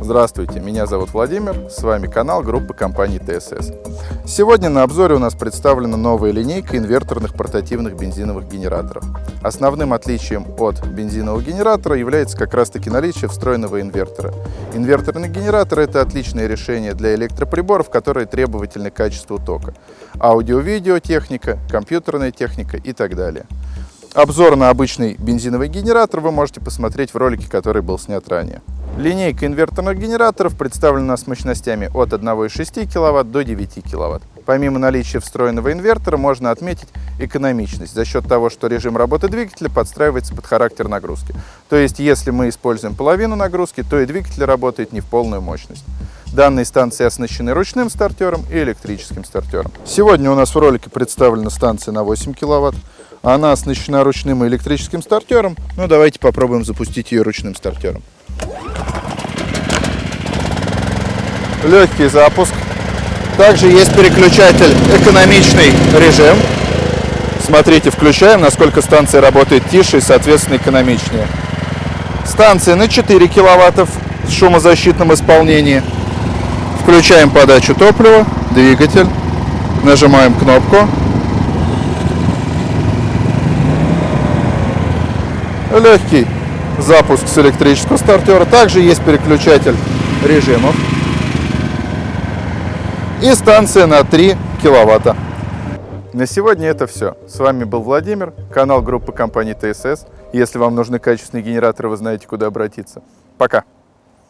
Здравствуйте, меня зовут Владимир, с вами канал группы компании ТСС. Сегодня на обзоре у нас представлена новая линейка инверторных портативных бензиновых генераторов. Основным отличием от бензинового генератора является как раз таки наличие встроенного инвертора. Инверторный генератор – это отличное решение для электроприборов, которые требовательны к качеству тока. Аудио-видео техника, компьютерная техника и так далее. Обзор на обычный бензиновый генератор вы можете посмотреть в ролике, который был снят ранее. Линейка инверторных генераторов представлена с мощностями от 1,6 кВт до 9 кВт. Помимо наличия встроенного инвертора, можно отметить экономичность за счет того, что режим работы двигателя подстраивается под характер нагрузки. То есть, если мы используем половину нагрузки, то и двигатель работает не в полную мощность. Данные станции оснащены ручным стартером и электрическим стартером. Сегодня у нас в ролике представлена станция на 8 кВт. Она оснащена ручным и электрическим стартером. Ну, давайте попробуем запустить ее ручным стартером. легкий запуск. Также есть переключатель экономичный режим. Смотрите, включаем, насколько станция работает тише и, соответственно, экономичнее. Станция на 4 киловатта в шумозащитном исполнении. Включаем подачу топлива, двигатель, нажимаем кнопку. Легкий запуск с электрического стартера. Также есть переключатель режимов и станция на 3 киловатта. На сегодня это все. С вами был Владимир, канал группы компании ТСС. Если вам нужны качественные генераторы, вы знаете, куда обратиться. Пока!